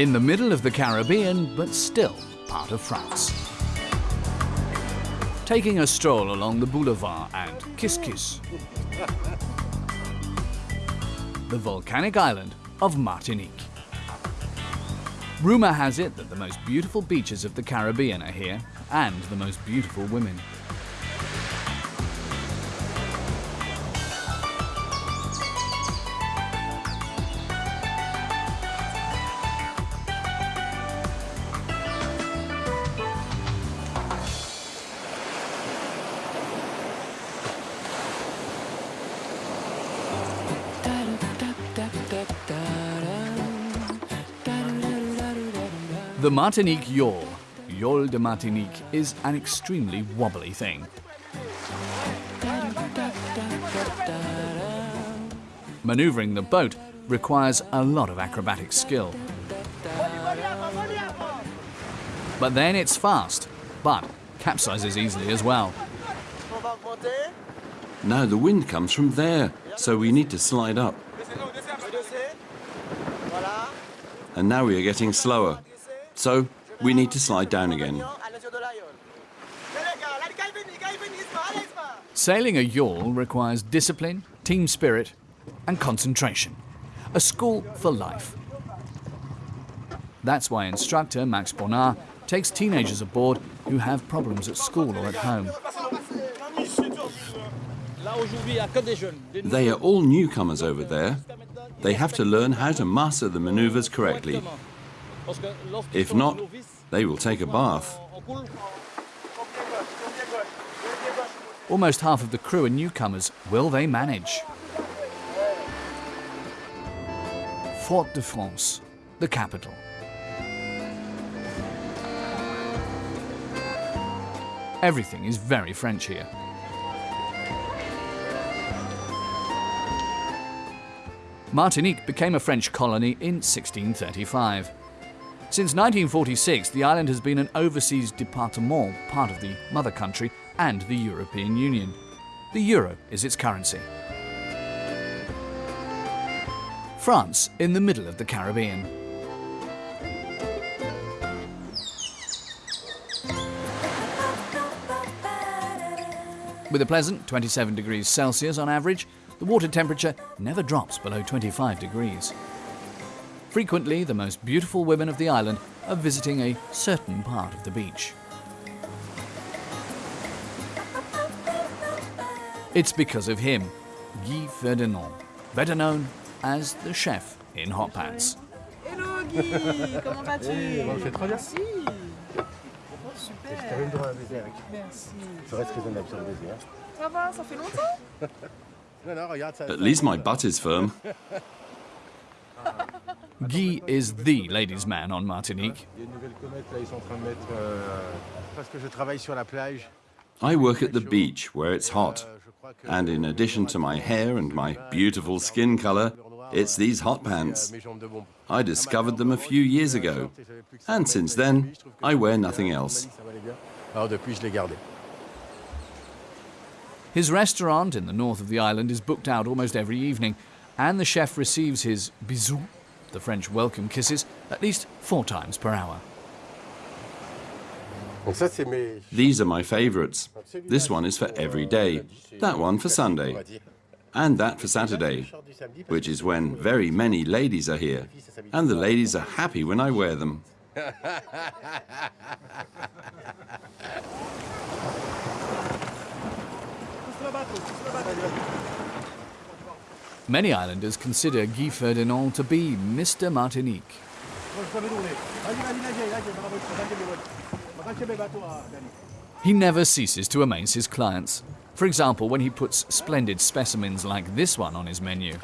In the middle of the Caribbean, but still part of France. Taking a stroll along the boulevard and Kiss Kiss. the volcanic island of Martinique. Rumour has it that the most beautiful beaches of the Caribbean are here, and the most beautiful women. Martinique yawl, Yawl de Martinique, is an extremely wobbly thing. Maneuvering the boat requires a lot of acrobatic skill. But then it's fast, but capsizes easily as well. Now the wind comes from there, so we need to slide up. And now we are getting slower, so we need to slide down again. Sailing a yawl requires discipline, team spirit, and concentration. A school for life. That's why instructor Max Bonnard takes teenagers aboard who have problems at school or at home. They are all newcomers over there. They have to learn how to master the maneuvers correctly. If not, they will take a bath. Almost half of the crew are newcomers. Will they manage? Fort-de-France, the capital. Everything is very French here. Martinique became a French colony in 1635. Since 1946, the island has been an overseas département, part of the mother country and the European Union. The euro is its currency. France, in the middle of the Caribbean. With a pleasant 27 degrees Celsius on average, the water temperature never drops below 25 degrees. Frequently, the most beautiful women of the island are visiting a certain part of the beach. It's because of him, Guy Ferdinand, better known as the chef in hot pants. Hello Guy, comment vas-tu Hey, on le fait très bien. Merci. Super. Je t'avais le droit à baiser avec. Merci. Ça reste raisonnable sur le baiser. Ça va, ça fait longtemps Non, non, regarde ça. At least my butt is firm. Guy is the ladies' man on Martinique. Il y a une nouvelle comète là, ils sont en train de mettre. euh, parce que je travaille sur la plage. I work at the beach where it's hot. Euh, je crois que- And in addition to my hair and my beautiful skin color, it's these hot pants. Mes jambes de bombe. I ah, discovered them a few years euh, ago. And since then, I wear nothing else. Ça valait bien. Alors depuis, je l'ai gardé. His restaurant in the north of the island is booked out almost every evening, and the chef receives his bisous, the French welcome kisses, at least four times per hour. Donc ça, c'est mes. These are my favorites. This one is for every day, that one for Sunday, and that for Saturday, which is when very many ladies are here. And the ladies are happy when I wear them. Many islanders consider Guy Ferdinand to be Mr. Martinique. He never ceases to amaze his clients. For example, when he puts splendid specimens like this one on his menu.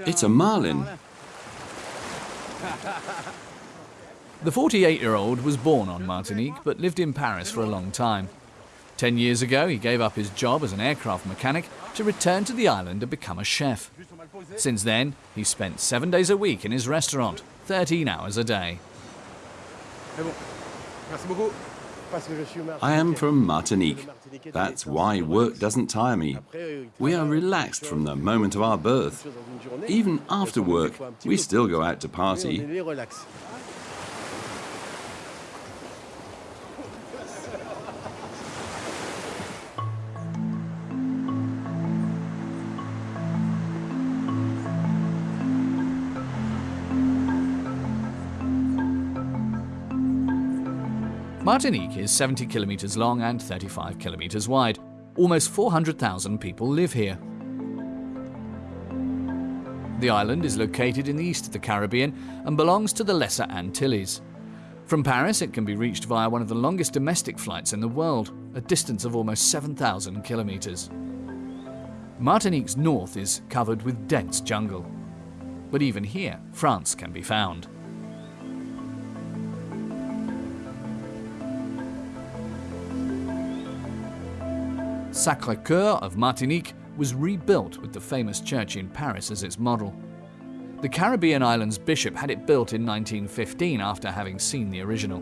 It's a marlin. The 48 year old was born on Martinique but lived in Paris for a long time. Ten years ago, he gave up his job as an aircraft mechanic to return to the island and become a chef. Since then, he spent seven days a week in his restaurant, 13 hours a day. I am from Martinique. That's why work doesn't tire me. We are relaxed from the moment of our birth. Even after work, we still go out to party. Martinique is 70 kilometres long and 35 kilometres wide. Almost 400,000 people live here. The island is located in the east of the Caribbean and belongs to the Lesser Antilles. From Paris, it can be reached via one of the longest domestic flights in the world, a distance of almost 7,000 kilometres. Martinique's north is covered with dense jungle. But even here, France can be found. Sacré-Cœur of Martinique was rebuilt with the famous church in Paris as its model. The Caribbean island's bishop had it built in 1915 after having seen the original.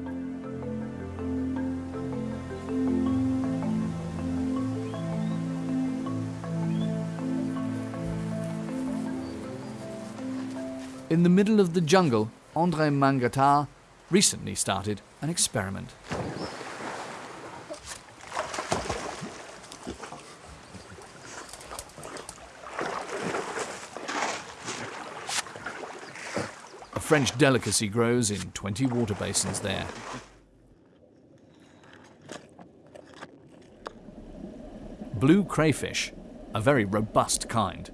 In the middle of the jungle, André Mangatal recently started an experiment. French delicacy grows in 20 water basins there. Blue crayfish, a very robust kind.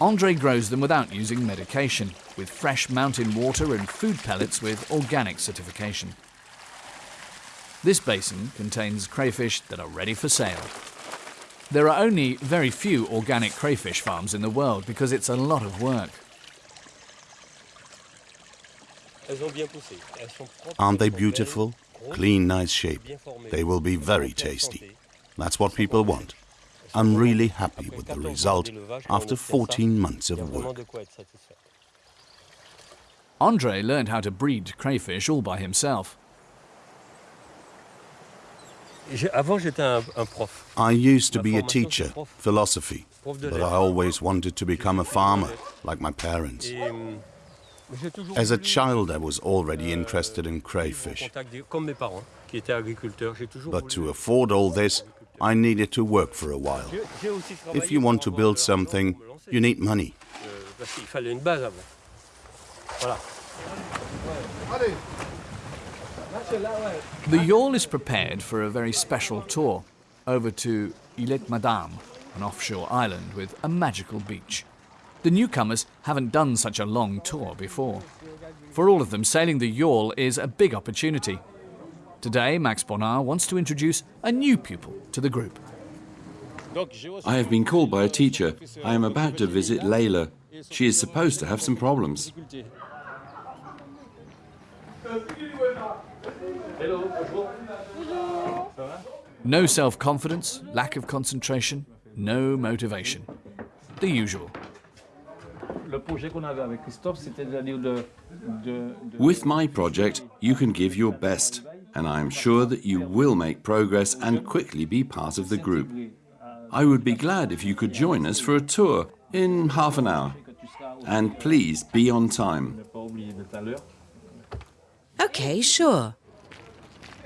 Andre grows them without using medication, with fresh mountain water and food pellets with organic certification. This basin contains crayfish that are ready for sale. There are only very few organic crayfish farms in the world because it's a lot of work. Aren't they beautiful? Clean, nice shape. They will be very tasty. That's what people want. I'm really happy with the result after 14 months of work. Andre learned how to breed crayfish all by himself. J'ai- Avant, j'étais un, un prof. I used to be a teacher, philosophy, but I always wanted to become a farmer, like my parents. Et, hum, j'ai toujours As a child, I was already euh, interested in crayfish. contact des- comme mes parents, qui étaient agriculteurs. J'ai toujours But to afford all this, I needed to work for a while. J'ai- j'ai aussi If you want to build something, pour me lancer, you need money. euh, parce qu'il fallait une base avant. Voilà. The yawl is prepared for a very special tour over to Îlet Madame, an offshore island with a magical beach. The newcomers haven't done such a long tour before. For all of them, sailing the yawl is a big opportunity. Today, Max Bonnard wants to introduce a new pupil to the group. I have been called by a teacher. I am about to visit Layla. She is supposed to have some problems. No self confidence, lack of concentration, no motivation. The usual. Le projet qu'on avait avec Christophe, c'était c'est-à-dire de, de, de- With my project, you can give your best, and I am sure that you will make progress and quickly be part of the group. I would be glad if you could join us for a tour in half an hour. que tu seras au- And please be on time. ne pas oublier d'être à l'heure. Okay, sure. Oui, j'arrive avec la pâtisserie là.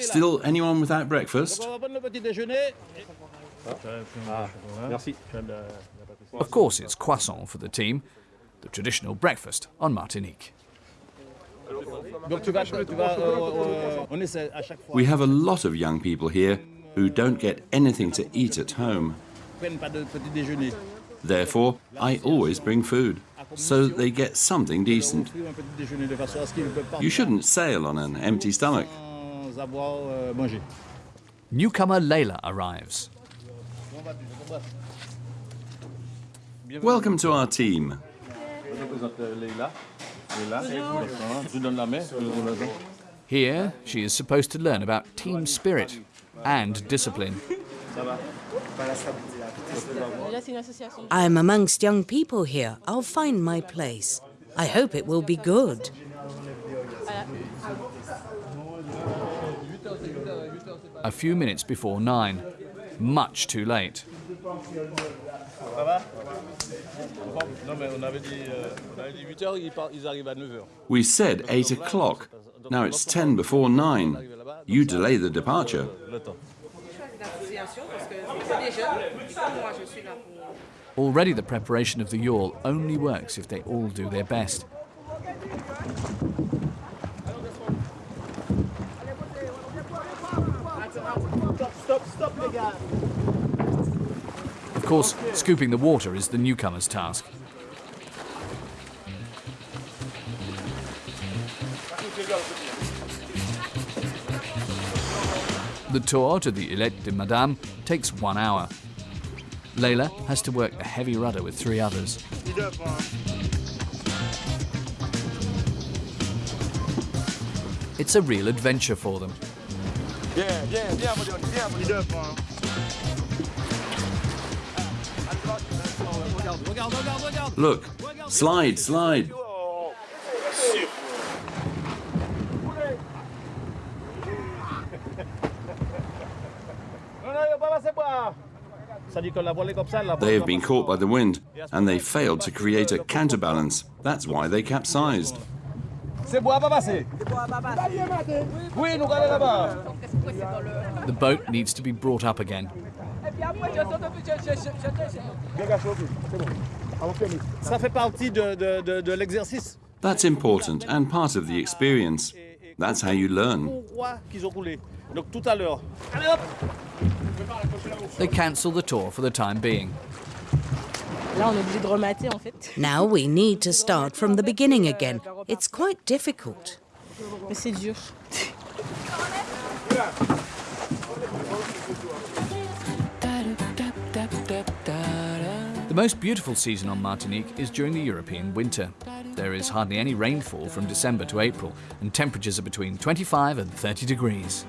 Still anyone without breakfast? On va prendre le petit déjeuner. Ah. Merci. Of course, it's croissant for the team, the traditional breakfast on Martinique. Donc tu vas, tu vas, euh, euh, on essaie à chaque fois. We have a lot of young people here who don't get anything to eat at home. Prennent pas de petit déjeuner. Therefore, I always bring food, so that they get something decent. Offrir un petit déjeuner de façon à ce qu'ils ne peuvent pas You shouldn't sail on an empty stomach. sans avoir mangé. Newcomer Layla arrives. Welcome to our team. Je présente Leïla. Leïla, Bonjour. je vous donne la main. je vous donne la main. Here, she is supposed to learn about team spirit and discipline. Là, c'est une association. I'm amongst young people here. I'll find my place. I hope it will be good. A few minutes before nine. Much too late. Ça va Non, mais on avait dit, on avait dit 8 heures, ils, par- ils arrivent à 9 heures. We said 8 o'clock. Now it's 10 before 9. You delay the departure. Already the preparation of the yawl only works if they all do their best. Of course, scooping the water is the newcomer's task. The tour to the Îlet de Madame takes one hour. Layla has to work the heavy rudder with three others. It's a real adventure for them. Look, slide, slide. Non, non, il faut pas passer par. Ça dit que la voile est comme ça, la voile They have been caught by the wind, and they failed to create a counterbalance. That's why they capsized. C'est bois, pas passer. Oui, nous allons là-bas. The boat needs to be brought up again. Ça fait partie de, de, de, de l'exercice. That's important and part of the experience. That's how you learn. Pourquoi qu'ils ont coulé Donc tout à l'heure. Allez hop They cancel the tour for the time being. Là, on est obligé de remater, en fait. Now we need to start from the beginning again. It's quite difficult. Mais c'est dur. The most beautiful season on Martinique is during the European winter. There is hardly any rainfall from December to April, and temperatures are between 25 and 30 degrees.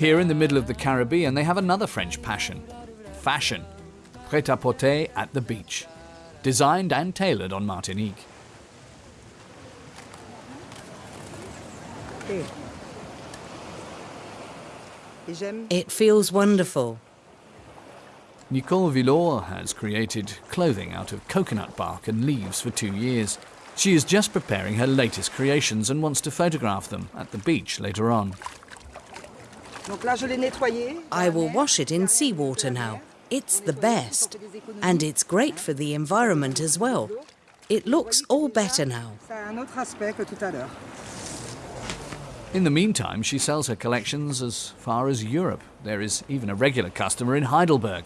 Here in the middle of the Caribbean, they have another French passion fashion. Pret à porter at the beach. Designed and tailored on Martinique. It feels wonderful. Nicole Villor has created clothing out of coconut bark and leaves for two years. She is just preparing her latest creations and wants to photograph them at the beach later on. Donc là, je l'ai nettoyé. I will wash it in seawater now. It's the best. And it's great for the environment as well. It looks all better now. Ça a un autre aspect que tout à l'heure. In the meantime, she sells her collections as far as Europe. There is even a regular customer in Heidelberg.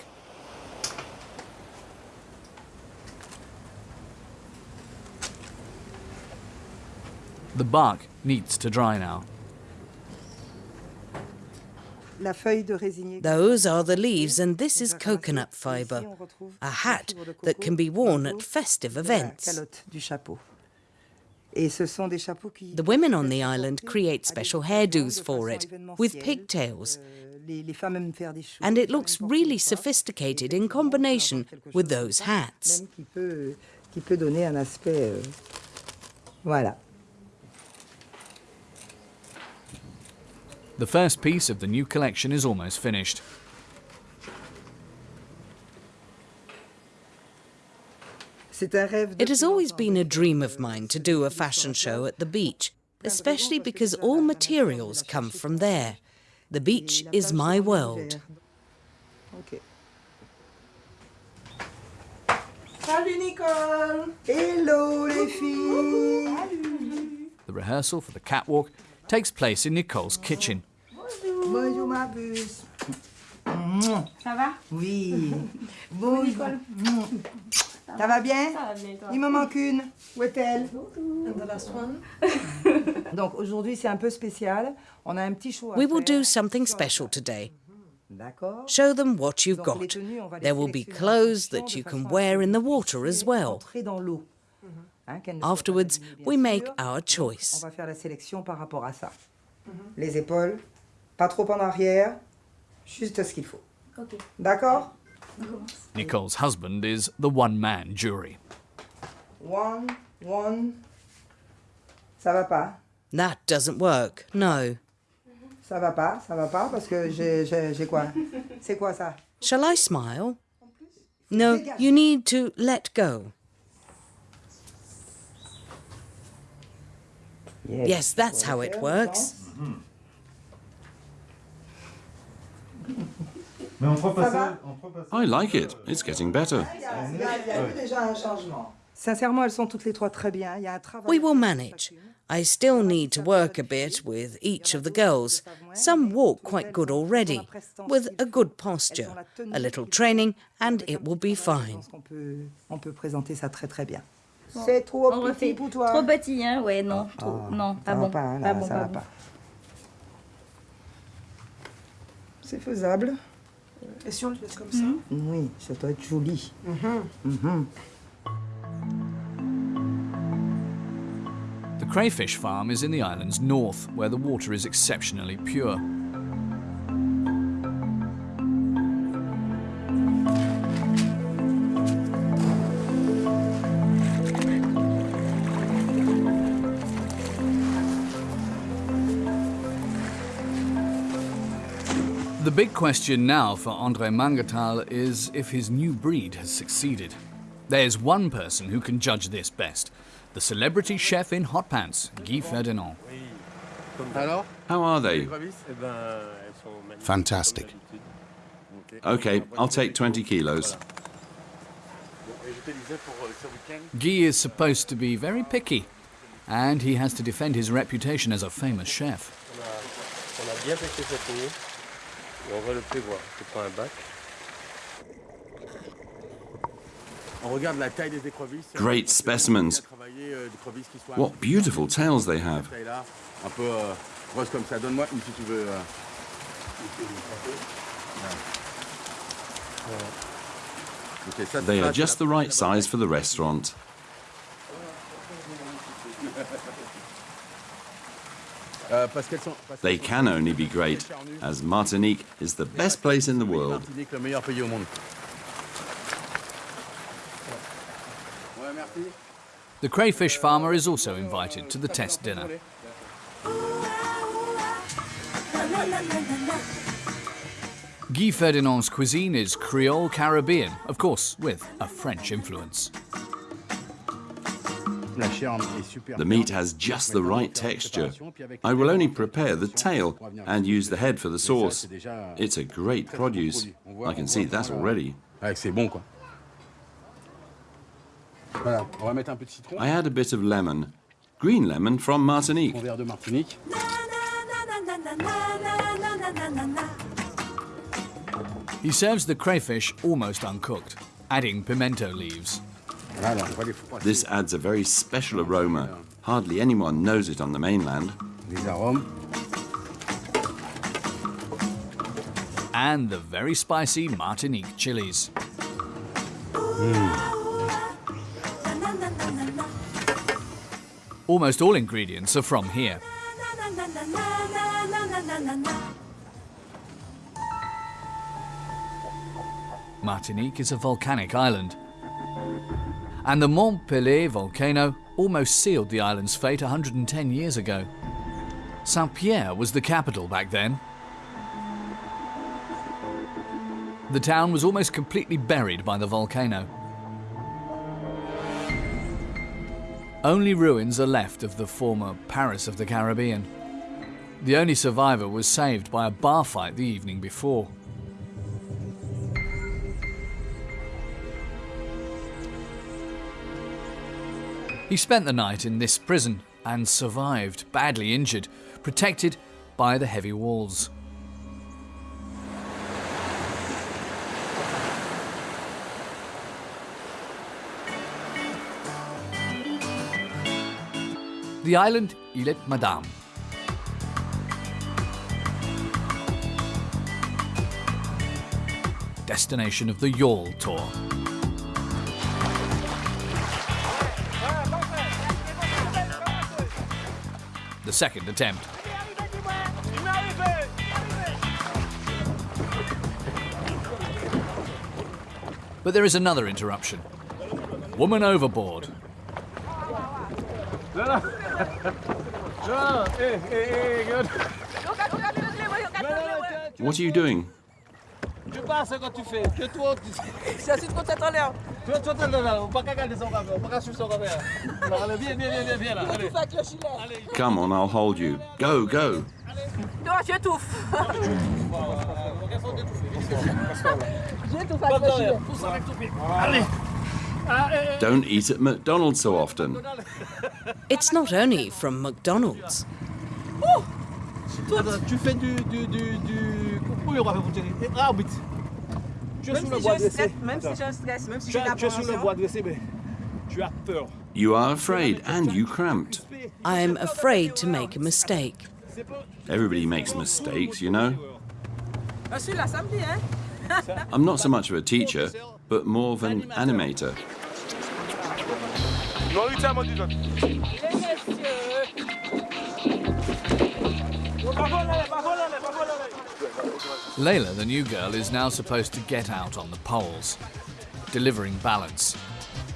The bark needs to dry now. La feuille de résinier. Those are the leaves, and this is coconut fibre, a hat that can be worn at festive events. calotte du chapeau. Et ce sont des chapeaux qui. The women on the island create special hairdos for it, with pigtails, Les, les femmes aiment faire des choses. and it looks really sophisticated in combination with those hats. Même The first piece of the new collection is almost finished. C'est un rêve. It has always been a dream of mine to do a fashion show at the beach, especially because all materials come from there. The beach is my world. Ok. Salut Nicole Hello les filles The rehearsal for the catwalk takes place in Nicole's kitchen. Bonjour ma puce Ça va Oui Bonjour Ça va bien Il me manque une. Où est-elle Donc aujourd'hui c'est un peu spécial. On a un petit choix. à We will do something special today. Show them what you've got. tenues, on va les There will be clothes that you can wear in the water as puissent well. Entrer dans l'eau. Hein, qu'elles ne soient pas Afterwards, we make sûr. our On choice. va faire la sélection par rapport à ça. Les épaules, pas trop en arrière, juste ce qu'il faut. D'accord Nicole's husband is the one man jury. One, one. Ça va pas. That doesn't work. No. Ça va pas, ça va pas parce que j'ai j'ai- j'ai quoi C'est quoi ça Shall I smile? No, you need to let go. Yes, that's how it works. Mm-hmm. Mais on peut Ça va I like it. It's getting better. Il y a, il y a- il y a eu déjà un changement. Sincèrement, elles sont toutes les trois très bien. Il y a un travail. We will manage. I still need to work a bit with each of the girls. Some walk quite good already, with a good posture, a little training, and it will be fine. On peut, on peut présenter ça très très bien. C'est trop On petit refait. pour toi. Trop petit, hein Ouais, non. trop- non, Ça pas bon. pas, hein, pas là, bon, ça pas va bon. pas. C'est faisable. Et si on le laisse comme ça Oui, ça doit être joli. Mhm. The crayfish farm is in the island's north, where the water is exceptionally pure. Big question now for Andre Mangatal is if his new breed has succeeded. There's one person who can judge this best the celebrity chef in hot pants, Guy Ferdinand. How are they? Ben, elles sont magnifiques, Fantastic. Okay, I'll take 20 kilos. Guy is supposed to be very picky, and he has to defend his reputation as a famous chef. Et on va le prévoir. Je prends un bac. On regarde la taille des écrevisses. Great specimens. Travailler, euh, des écrevisses qui soient What beautiful euh, tails they have. un peu euh, grosse comme ça. Donne-moi une si tu veux. euh. Ok, ça, They are just the right size for the restaurant. Euh, parce qu'elles sont- parce Euh, they can only be great, as Martinique is the best place in the world. Martinique, le meilleur pays au monde. Ouais, merci. The crayfish farmer is also invited to the test dinner. Guy Ferdinand's cuisine is Creole Caribbean, of course, with a French influence. The meat has just the right texture. I will only prepare the tail and use the head for the sauce. It's a great produce. I can see that euh, already. Ouais, c'est bon quoi. Voilà, on va mettre un peu de citron. I add a bit of lemon. Green lemon from Martinique. Un verre de Martinique. He serves the crayfish almost uncooked, adding pimento leaves. Voilà, on va les froisser. This adds a very special aroma. Hardly anyone knows it on the mainland. And the very spicy Martinique chilies. Hmm. Almost all ingredients are from here. Martinique is a volcanic island. And the Mont Pelée volcano almost sealed the island's fate 110 years ago. Saint Pierre was the capital back then. The town was almost completely buried by the volcano. Only ruins are left of the former Paris of the Caribbean. The only survivor was saved by a bar fight the evening before. He spent the night in this prison and survived, badly injured, protected by the heavy walls. The island Île Madame. destination of the Yawl Tour. The second attempt. But there is another interruption. Woman overboard. What are you doing? Tu passes quand tu fais. Que toi, tu. Je suis trop tête en l'air. Toi, toi, t'es là. On va pas regarder son café. On va pas suivre son café. Allez, viens, viens, viens, viens, viens là. Allez. Tout avec le gilet. Come on, I'll hold you. Go, go. Non, j'étouffe. J'étouffe avec le gilet. Pousse avec ton pied. Allez. Ah, eh, eh. Don't eat at McDonald's so often. It's not only from McDonald's. Attends, tu fais du. du. du. du. Oui, on va faire pour tirer. Arbitre. Ah, tu es Même si bois j'ai un stress, même si j'ai un stress, même si j'ai es- tu es le l'appréhension. dressé, mais tu as peur. You are afraid and you cramped. I am afraid to make a mistake. Everybody makes mistakes, you know. Je suis là samedi, hein. I'm not so much of a teacher, but more of an animator. Nourriture, mon Dieu. Layla, the new girl, is now supposed to get out on the poles, delivering balance.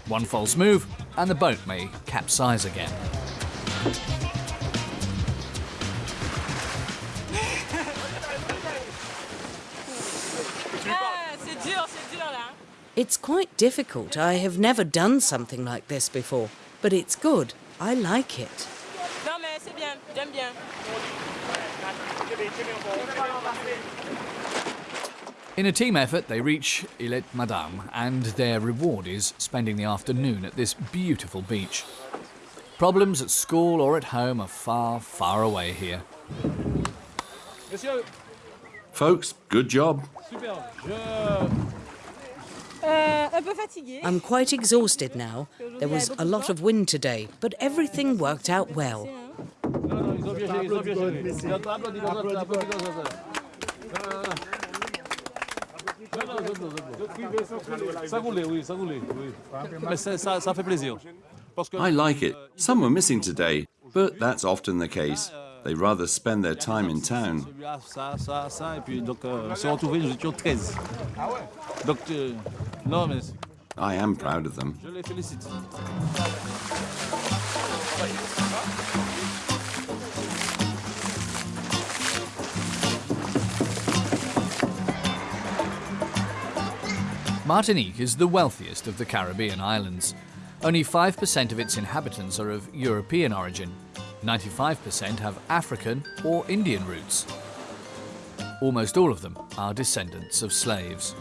One false move, and the boat may capsize again. C'est dur, c'est dur là. It's quite difficult. I have never done something like this before, but it's good. I like it. Non mais c'est bien, j'aime bien. In a team effort, they reach Îlet Madame, and their reward is spending the afternoon at this beautiful beach. Problems at school or at home are far, far away here. Folks, good job. super. Je. Euh, un peu fatigué. I'm quite exhausted now. There was a lot of wind today, but everything worked out well. I like it. Some were missing today, but that's often the case. They rather spend their time in town. Celui-là, ça, ça, ça, et puis donc on s'est retrouvés, nous étions 13. Donc, non, mais I am proud of them. Martinique is the wealthiest of the Caribbean islands. Only 5% of its inhabitants are of European origin. 95% have African or Indian roots. Almost all of them are descendants of slaves.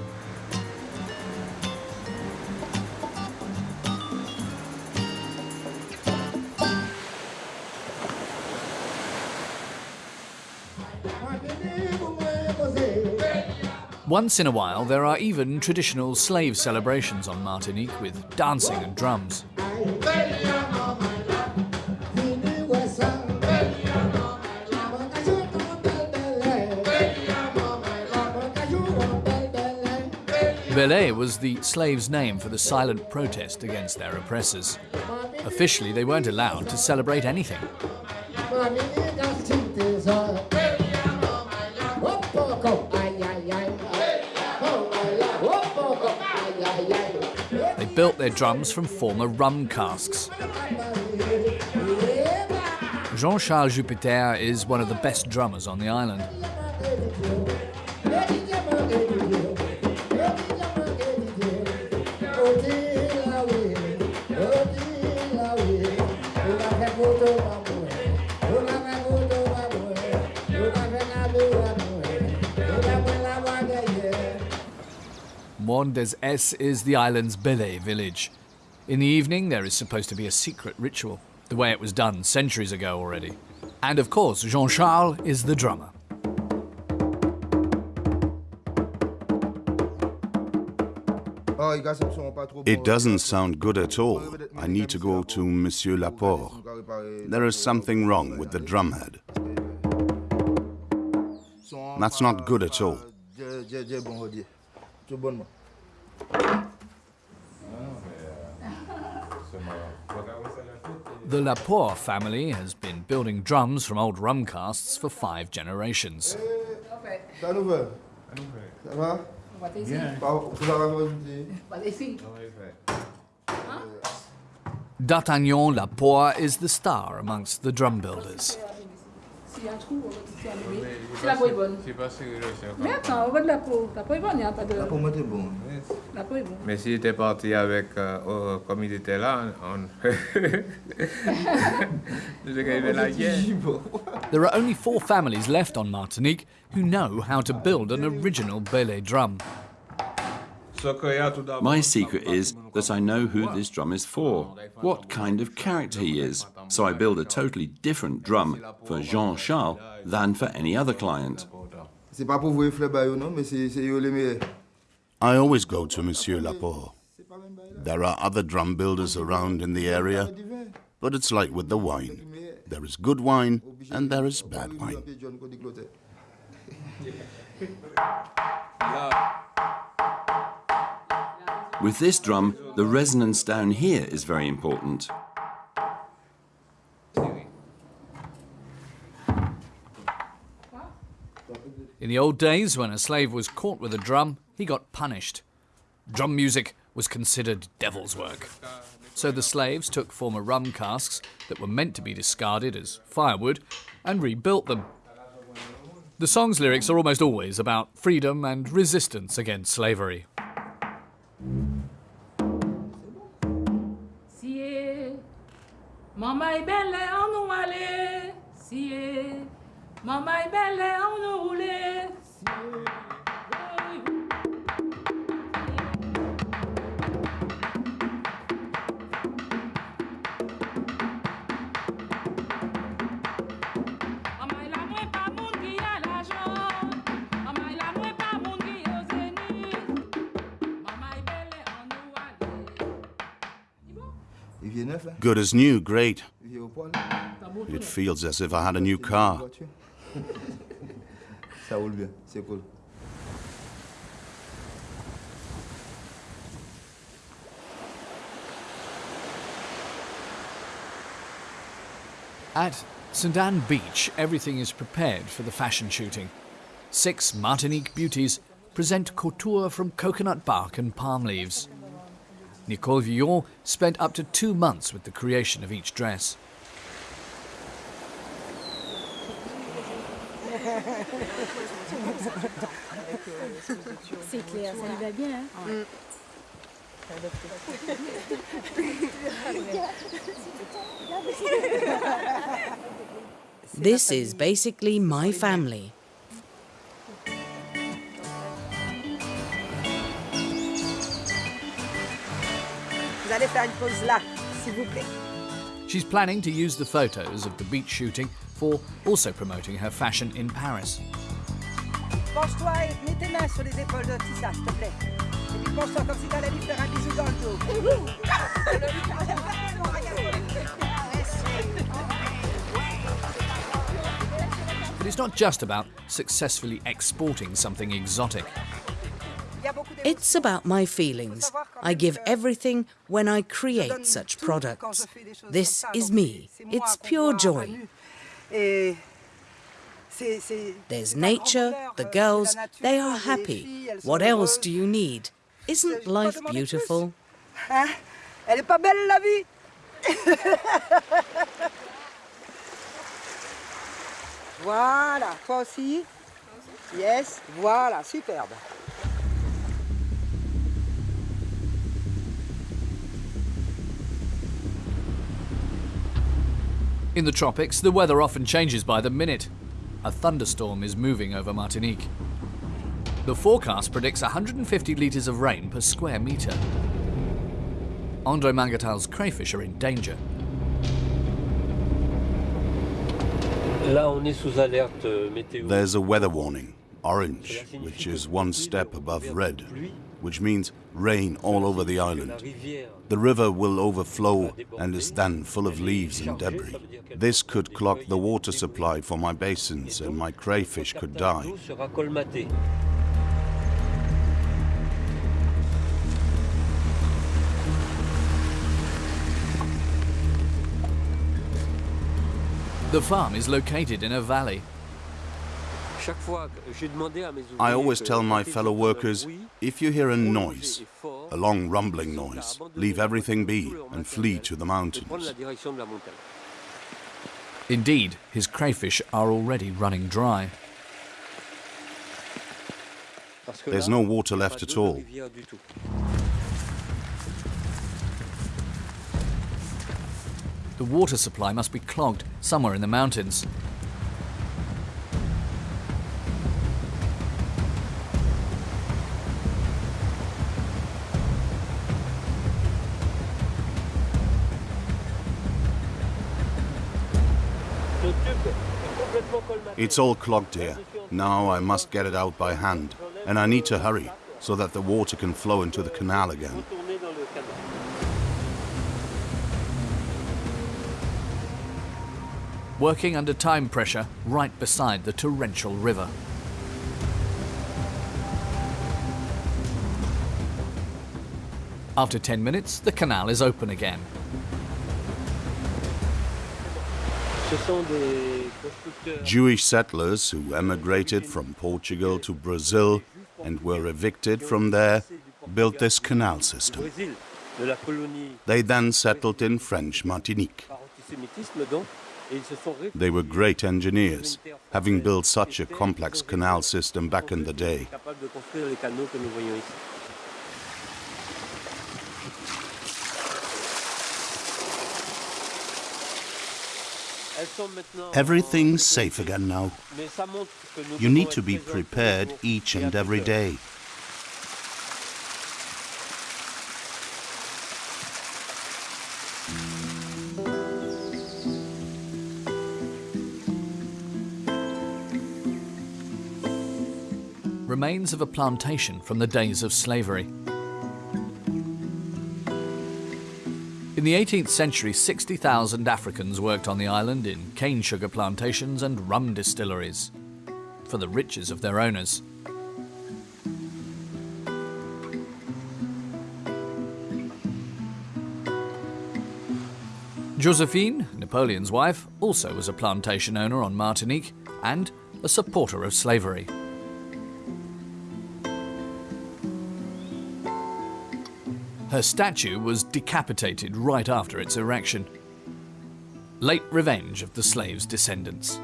Once in a while, there are even traditional slave celebrations on Martinique with dancing and drums. Bèlè was the slaves' name for the silent protest against their oppressors. Officially, they weren't allowed to celebrate anything. Built their drums from former rum casks. Jean Charles Jupiter is one of the best drummers on the island. Mont des Es is the island's Bèlè village. In the evening, there is supposed to be a secret ritual, the way it was done centuries ago already. And of course, Jean Charles is the drummer. It doesn't sound good at all. I need to go to Monsieur Laporte. There is something wrong with the drumhead. That's not good at all. The Laporte family has been building drums from old rum casks for five generations. D'Artagnan Laporte is the star amongst the drum builders. S'il y a un trou, on va tisser un bébé. Si la peau est bonne. Mais attends, on voit de la peau. La peau est bonne, il n'y a pas de. La peau est bonne. La peau est bonne. Mais s'il était parti avec, euh, euh, comme il était là, on... la guerre. There are only four families left on Martinique who know how to build an original bèlè drum. My secret is that I know who this drum is for, what kind of character he is, so I build a totally different drum for Jean Charles than for any other client. I always go to Monsieur Laporte. There are other drum builders around in the area, but it's like with the wine. There is good wine and there is bad wine. With this drum, the resonance down here is very important. In the old days, when a slave was caught with a drum, he got punished. Drum music was considered devil's work. So the slaves took former rum casks that were meant to be discarded as firewood and rebuilt them. The song's lyrics are almost always about freedom and resistance against slavery. Siye, mama est belle, on nous allait. Siye, mama est belle, on nous roulait. Good as new, great. It feels as if I had a new car. Ça roule bien, c'est cool. At St Anne Beach, everything is prepared for the fashion shooting. Six Martinique beauties present couture from coconut bark and palm leaves. Nicole Villon spent up to two months with the creation of each dress. C'est clair, ça lui va bien. Hein? This is basically my family. Vous allez faire une pause là, s'il vous plaît. She's planning to use the photos of the beach shooting for also promoting her fashion in Paris. Penche-toi et mets tes mains sur les épaules de Tissa, s'il te plaît. Et puis penche-toi comme si t'allais lui faire un bisou dans le dos. But it's not just about successfully exporting something exotic. It's about my feelings. I give everything when I create such products. This is me. It's pure joy. There's nature, the girls, they are happy. What else do you need? Isn't life beautiful? Voilà, toi aussi Yes, voilà, superbe. In the tropics, the weather often changes by the minute. A thunderstorm is moving over Martinique. The forecast predicts 150 litres of rain per square metre. Andre Mangatal's crayfish are in danger. Là, on est sous alerte euh, météo. There's a weather warning, orange, which is one step above red, which means rain all over the island. The river will overflow and is then full of leaves and debris. This could clog the water supply for my basins and my crayfish could die. The farm is located in a valley I always tell my fellow workers, if you hear a noise, a long rumbling noise, leave everything be and flee to the mountains. Indeed, his crayfish are already running dry. There's no water left at all. The water supply must be clogged somewhere in the mountains. It's all clogged here. Now I must get it out by hand. And I need to hurry so that the water can flow into the canal again. Working under time pressure right beside the torrential river. After 10 minutes, the canal is open again. Jewish settlers who emigrated from Portugal to Brazil and were evicted from there built this canal system. They then settled in French Martinique. They were great engineers, having built such a complex canal system back in the day. Everything's safe again now. You need to be prepared each and every day. Remains of a plantation from the days of slavery. In the 18th century, 60,000 Africans worked on the island in cane sugar plantations and rum distilleries for the riches of their owners. Josephine, Napoleon's wife, also was a plantation owner on Martinique and a supporter of slavery. Her statue was decapitated right after its erection. Late revenge of the slaves' descendants.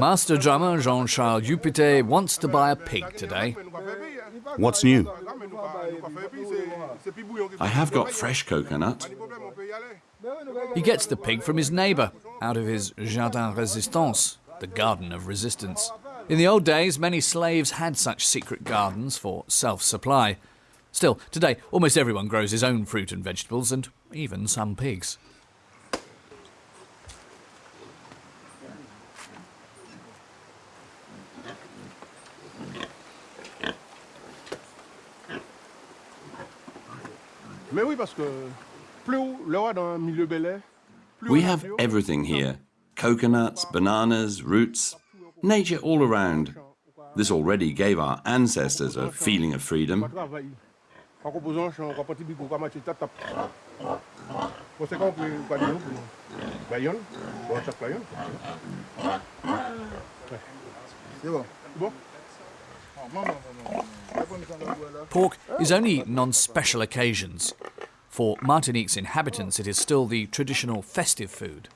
Master drummer Jean-Charles Dupité wants to buy a pig today. What's new? I have got fresh coconut. He gets the pig from his neighbour, out of his Jardin Résistance, the garden of resistance. In the old days, many slaves had such secret gardens for self supply. Still, today, almost everyone grows his own fruit and vegetables, and even some pigs. We have everything here. Coconuts, bananas, roots, nature all around. This already gave our ancestors a feeling of freedom. Pork is only eaten on special occasions. For Martinique's inhabitants, it is still the traditional festive food.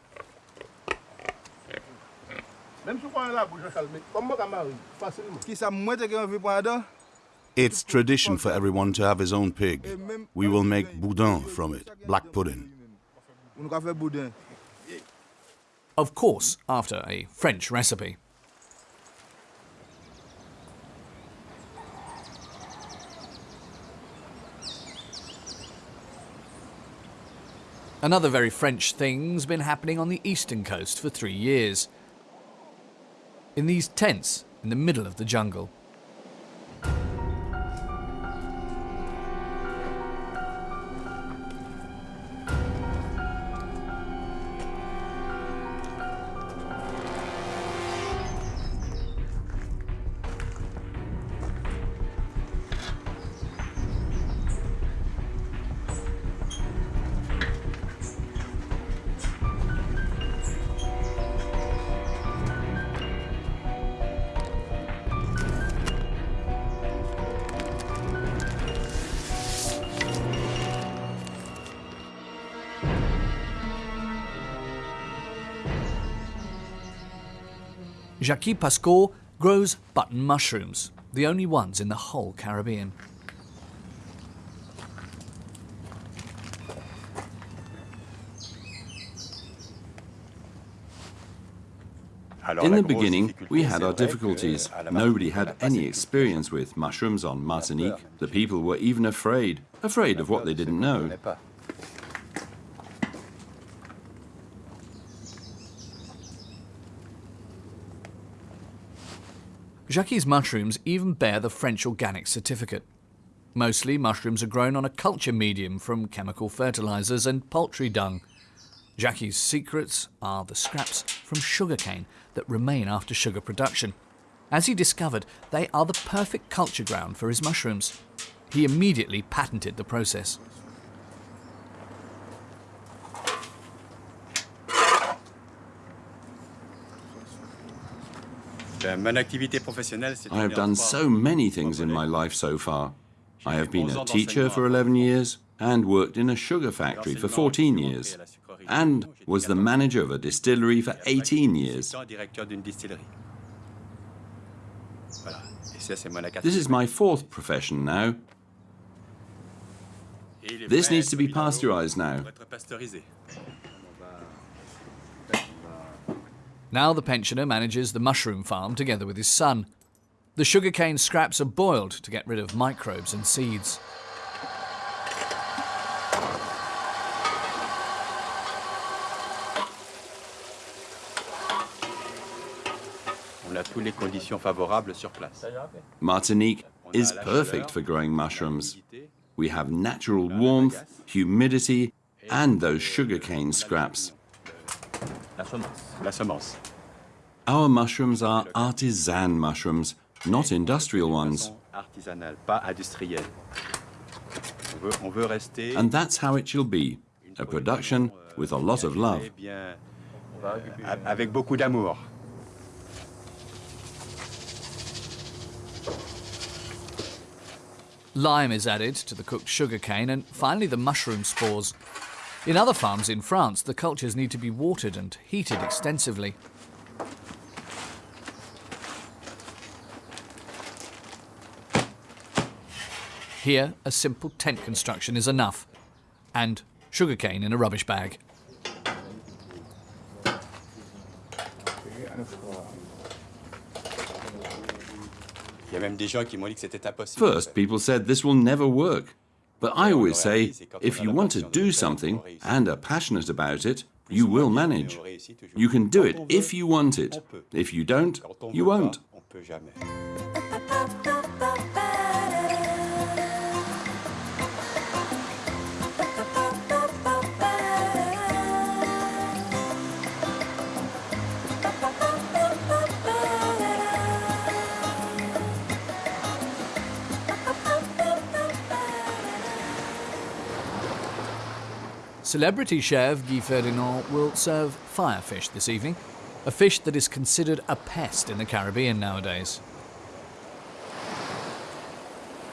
It's tradition for everyone to have his own pig. We will make boudin from it, black pudding. Of course, after a French recipe. Another very French thing's been happening on the eastern coast for three years. In these tents in the middle of the jungle. Jacques Pascal grows button mushrooms, the only ones in the whole Caribbean. In the beginning, we had our difficulties. Nobody had any experience with mushrooms on Martinique. The people were even afraid, afraid of what they didn't know. Jacques' mushrooms even bear the French organic certificate. Mostly, mushrooms are grown on a culture medium from chemical fertilizers and poultry dung. Jacques' secrets are the scraps from sugarcane that remain after sugar production. As he discovered, they are the perfect culture ground for his mushrooms. He immediately patented the process. I have done so many things in my life so far. I have been a teacher for 11 years and worked in a sugar factory for 14 years and was the manager of a distillery for 18 years. This is my fourth profession now. This needs to be pasteurized now. Now the pensioner manages the mushroom farm together with his son. The sugarcane scraps are boiled to get rid of microbes and seeds. Martinique is perfect for growing mushrooms. We have natural warmth, humidity, and those sugarcane scraps. Our mushrooms are artisan mushrooms, not industrial ones. And that's how it shall be, a production with a lot of love. Euh, avec beaucoup d'amour. Lime is added to the cooked sugarcane and finally the mushroom spores. In other farms in France, the cultures need to be watered and heated extensively. Here, a simple tent construction is enough, and sugarcane in a rubbish bag. First, people said this will never work. But I always say, if you want to do something and are passionate about it, you will manage. You can do it if you want it. If you don't, you won't. Celebrity chef Guy Ferdinand will serve firefish this evening, a fish that is considered a pest in the Caribbean nowadays.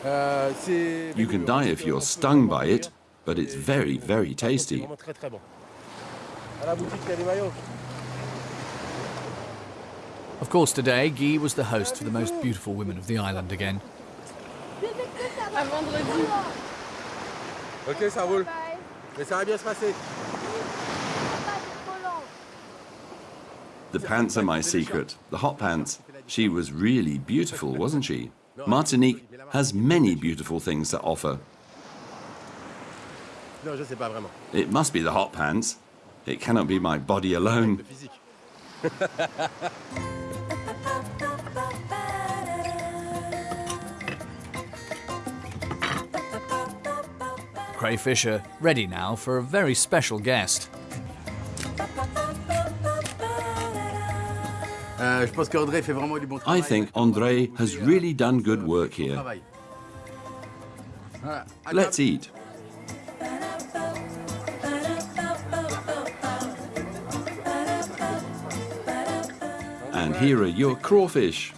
You can die if you're stung by it, but it's very, very tasty. Of course, today, Guy was the host for the most beautiful women of the island again. Ok, ça roule. Mais ça va bien se passer. The pants are my secret, the hot pants. She was really beautiful, wasn't she? Martinique has many beautiful things to offer. Non, je sais pas vraiment. It must be the hot pants. It cannot be my body alone. Crayfish are ready now for a very special guest. Euh, je pense qu'André fait vraiment du bon I think Andre has really done good work here. Let's eat. And here are your crawfish.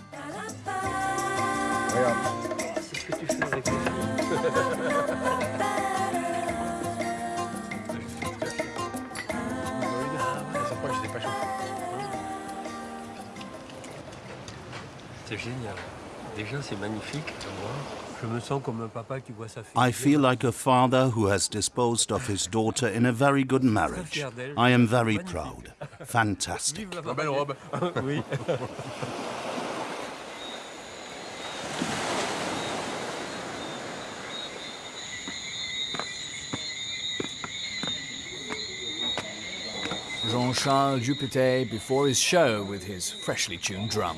I feel like a father who has disposed of his daughter in a very good marriage. I am very proud. Fantastic. La belle robe. oui. Jean-Charles Dupetet before his show with his freshly tuned drum.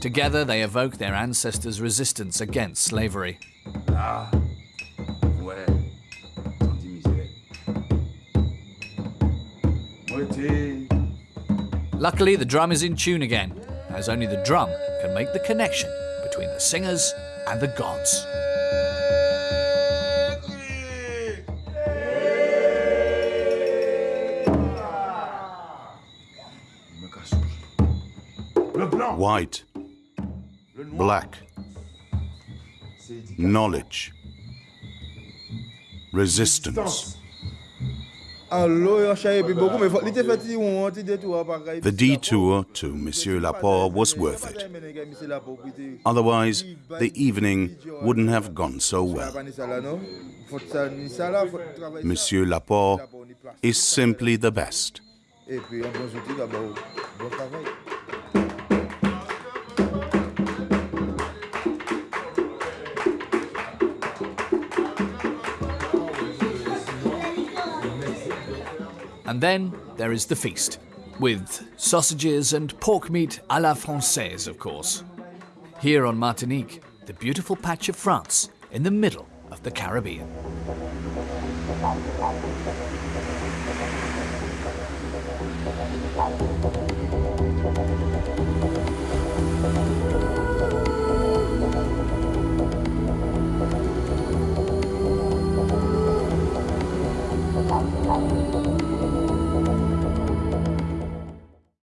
Together they evoke their ancestors' resistance against slavery. Luckily, the drum is in tune again, as only the drum can make the connection between the singers and the gods. White, black, knowledge, resistance. The detour to Monsieur Laporte was worth it. Otherwise, the evening wouldn't have gone so well. Monsieur Laporte is simply the best. And then there is the feast, with sausages and pork meat à la Francaise, of course. Here on Martinique, the beautiful patch of France in the middle of the Caribbean.